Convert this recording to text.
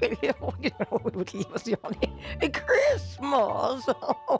William, you know, we would leave us yawning. Christmas! Oh.